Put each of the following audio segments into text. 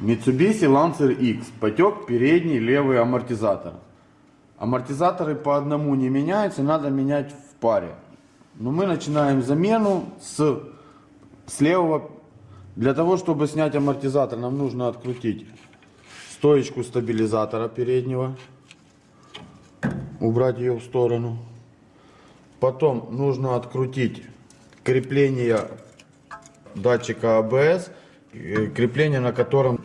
Mitsubishi Lancer X. Потек передний левый амортизатор. Амортизаторы по одному не меняются, надо менять в паре. Но мы начинаем замену с, с левого. Для того, чтобы снять амортизатор, нам нужно открутить стоечку стабилизатора переднего. Убрать ее в сторону. Потом нужно открутить крепление датчика АБС, э, крепление на котором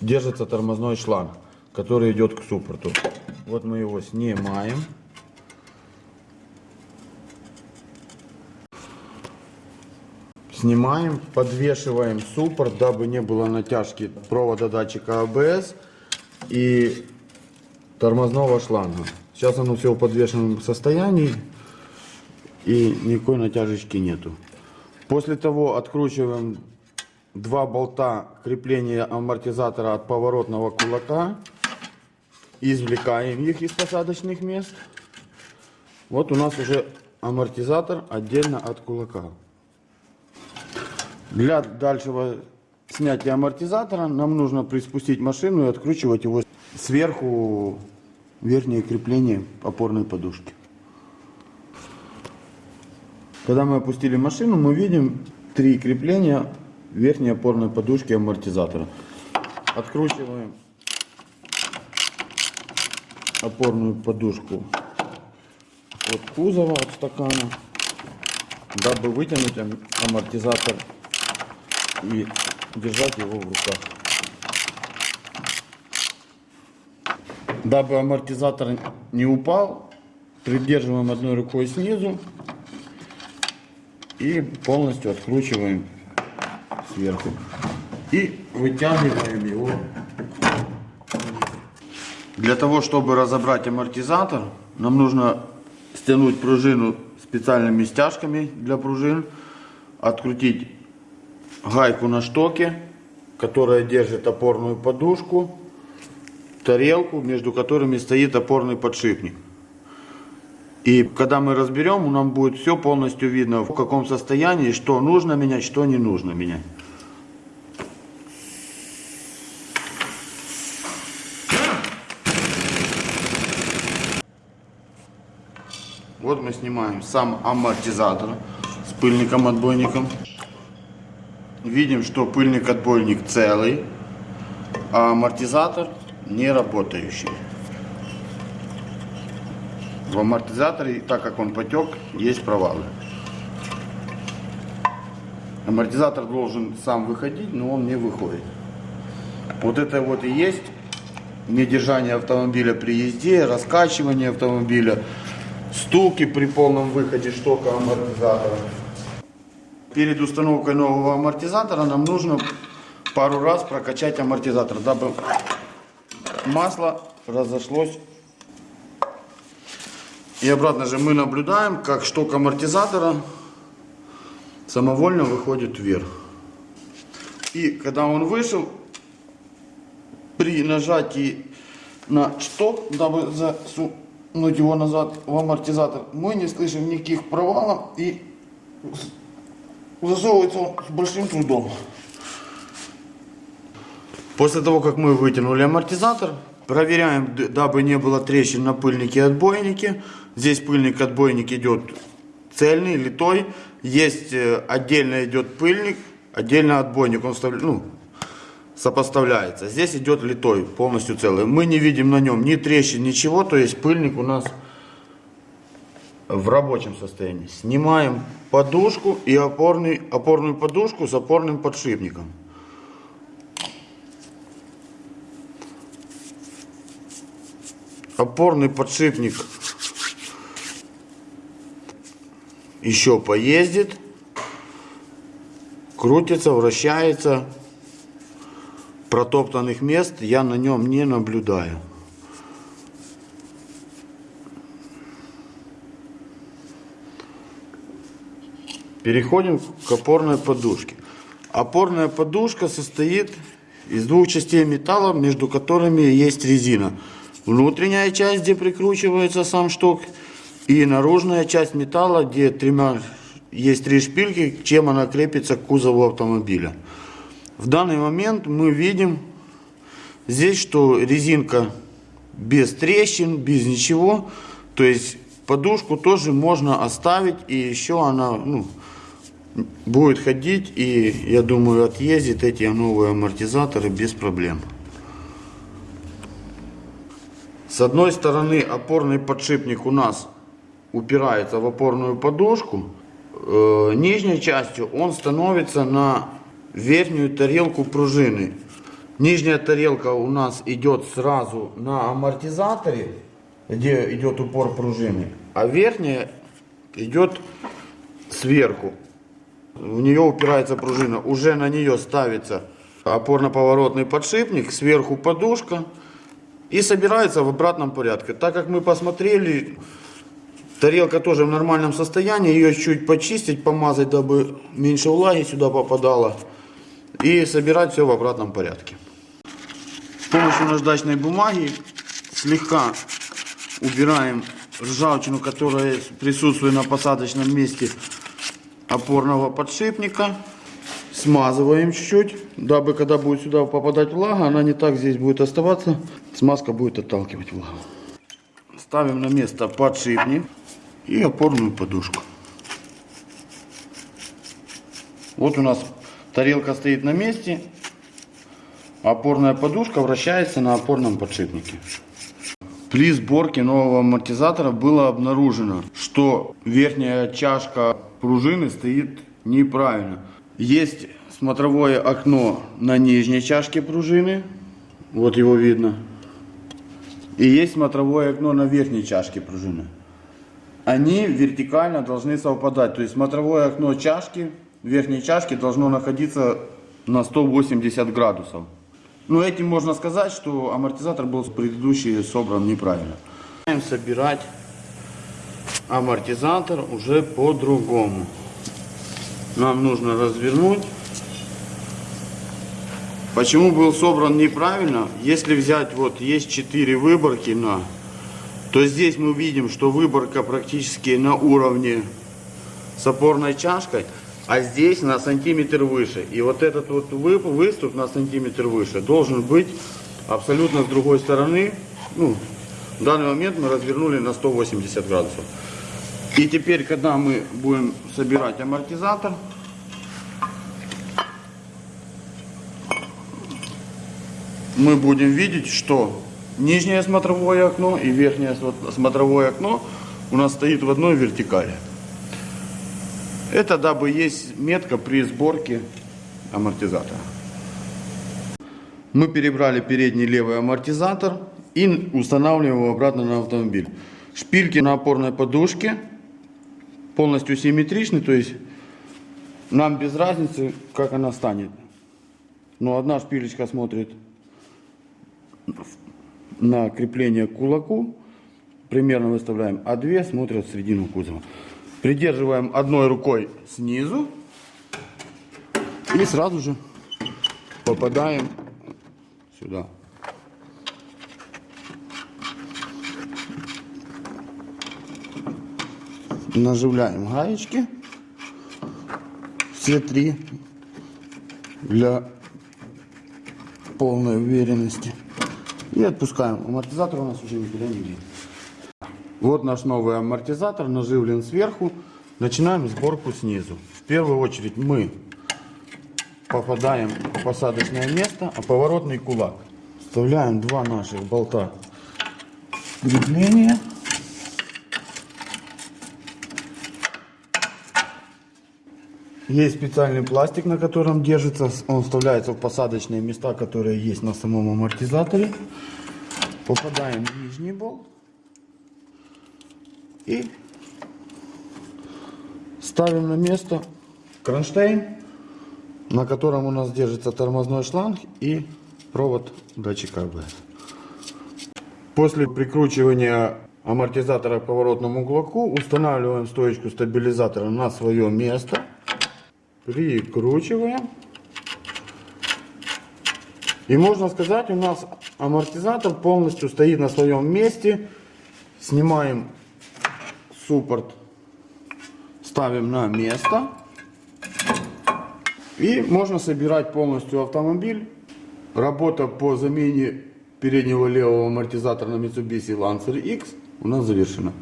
держится тормозной шланг, который идет к суппорту. Вот мы его снимаем. Снимаем, подвешиваем суппорт, дабы не было натяжки провода датчика АБС и тормозного шланга. Сейчас оно все в подвешенном состоянии и никакой натяжечки нету. После того откручиваем два болта крепления амортизатора от поворотного кулака. Извлекаем их из посадочных мест. Вот у нас уже амортизатор отдельно от кулака. Для дальшего снятия амортизатора нам нужно приспустить машину и откручивать его сверху верхнее крепление опорной подушки. Когда мы опустили машину, мы видим три крепления верхней опорной подушки амортизатора. Откручиваем опорную подушку от кузова, от стакана, дабы вытянуть амортизатор и держать его в руках. Дабы амортизатор не упал, придерживаем одной рукой снизу и полностью откручиваем сверху. И вытягиваем его. Для того, чтобы разобрать амортизатор, нам нужно стянуть пружину специальными стяжками для пружин, открутить гайку на штоке, которая держит опорную подушку, тарелку, между которыми стоит опорный подшипник. И когда мы разберем, нам будет все полностью видно, в каком состоянии, что нужно менять, что не нужно менять. Вот мы снимаем сам амортизатор с пыльником-отбойником. Видим, что пыльник-отбойник целый, а амортизатор не работающий. В амортизаторе, так как он потек, есть провалы. Амортизатор должен сам выходить, но он не выходит. Вот это вот и есть недержание автомобиля при езде, раскачивание автомобиля, стуки при полном выходе штока амортизатора. Перед установкой нового амортизатора нам нужно пару раз прокачать амортизатор, дабы масло разошлось и обратно же мы наблюдаем, как шток амортизатора самовольно выходит вверх. И когда он вышел, при нажатии на шток, дабы засунуть его назад в амортизатор, мы не слышим никаких провалов и засовывается он с большим трудом. После того, как мы вытянули амортизатор, проверяем, дабы не было трещин на пыльнике и отбойнике. Здесь пыльник отбойник идет цельный, литой. Есть э, отдельно идет пыльник, отдельно отбойник. Он вставля... ну, сопоставляется. Здесь идет литой, полностью целый. Мы не видим на нем ни трещин, ничего. То есть пыльник у нас в рабочем состоянии. Снимаем подушку и опорный, опорную подушку с опорным подшипником. Опорный подшипник еще поездит, крутится, вращается. Протоптанных мест я на нем не наблюдаю. Переходим к опорной подушке. Опорная подушка состоит из двух частей металла, между которыми есть резина. Внутренняя часть, где прикручивается сам шток, и наружная часть металла, где тремя, есть три шпильки, чем она крепится к кузову автомобиля. В данный момент мы видим здесь, что резинка без трещин, без ничего. То есть подушку тоже можно оставить и еще она ну, будет ходить и я думаю отъездит эти новые амортизаторы без проблем. С одной стороны опорный подшипник у нас упирается в опорную подушку. Э, нижней частью он становится на верхнюю тарелку пружины. Нижняя тарелка у нас идет сразу на амортизаторе, где идет упор пружины, а верхняя идет сверху. В нее упирается пружина, уже на нее ставится опорно-поворотный подшипник, сверху подушка и собирается в обратном порядке. Так как мы посмотрели, тарелка тоже в нормальном состоянии, ее чуть почистить, помазать, дабы меньше влаги сюда попадало и собирать все в обратном порядке. С помощью наждачной бумаги слегка убираем ржавчину, которая присутствует на посадочном месте опорного подшипника. Смазываем чуть-чуть, дабы когда будет сюда попадать влага, она не так здесь будет оставаться. Смазка будет отталкивать влагу. Ставим на место подшипник и опорную подушку. Вот у нас тарелка стоит на месте, опорная подушка вращается на опорном подшипнике. При сборке нового амортизатора было обнаружено, что верхняя чашка пружины стоит неправильно. Есть смотровое окно на нижней чашке пружины, вот его видно. И есть смотровое окно на верхней чашке пружины. Они вертикально должны совпадать, то есть смотровое окно чашки, верхней чашки должно находиться на 180 градусов. Но этим можно сказать, что амортизатор был предыдущий собран неправильно. Собирать амортизатор уже по-другому. Нам нужно развернуть. Почему был собран неправильно? Если взять, вот есть 4 выборки на, то здесь мы видим, что выборка практически на уровне с опорной чашкой, а здесь на сантиметр выше. И вот этот вот выступ на сантиметр выше должен быть абсолютно с другой стороны. Ну, в данный момент мы развернули на 180 градусов. И теперь, когда мы будем собирать амортизатор, мы будем видеть, что нижнее смотровое окно и верхнее смотровое окно у нас стоит в одной вертикали. Это дабы есть метка при сборке амортизатора. Мы перебрали передний левый амортизатор и устанавливаем его обратно на автомобиль. Шпильки на опорной подушке полностью симметричны, то есть нам без разницы, как она станет. Но одна шпилечка смотрит на крепление к кулаку, примерно выставляем, а две смотрят в середину кузова. Придерживаем одной рукой снизу и сразу же попадаем сюда. Наживляем гаечки. Все три для полной уверенности. И отпускаем. Амортизатор у нас уже никуда не видно. Вот наш новый амортизатор наживлен сверху. Начинаем сборку снизу. В первую очередь мы попадаем в посадочное место, а поворотный кулак. Вставляем два наших болта крепления. Есть специальный пластик, на котором держится. Он вставляется в посадочные места, которые есть на самом амортизаторе. Попадаем в нижний болт. И ставим на место кронштейн, на котором у нас держится тормозной шланг и провод датчика АБС. После прикручивания амортизатора к поворотному углоку устанавливаем стоечку стабилизатора на свое место прикручиваем. И можно сказать, у нас амортизатор полностью стоит на своем месте. Снимаем суппорт, ставим на место. И можно собирать полностью автомобиль. Работа по замене переднего левого амортизатора на Mitsubishi Lancer X у нас завершена.